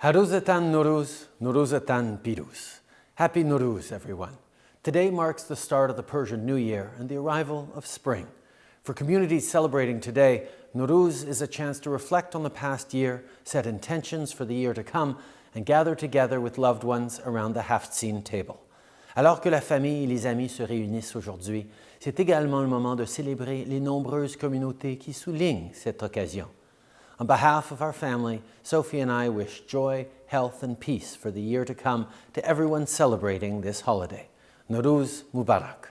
Haruzatan Nowruz, Nuruzatan Piruz. Happy Nowruz, everyone. Today marks the start of the Persian New Year and the arrival of spring. For communities celebrating today, Nowruz is a chance to reflect on the past year, set intentions for the year to come, and gather together with loved ones around the Haft-Seen table. Alors que la famille et les amis se réunissent aujourd'hui, c'est également le moment de célébrer les nombreuses communautés qui soulignent cette occasion. On behalf of our family, Sophie and I wish joy, health and peace for the year to come to everyone celebrating this holiday. Nowruz Mubarak.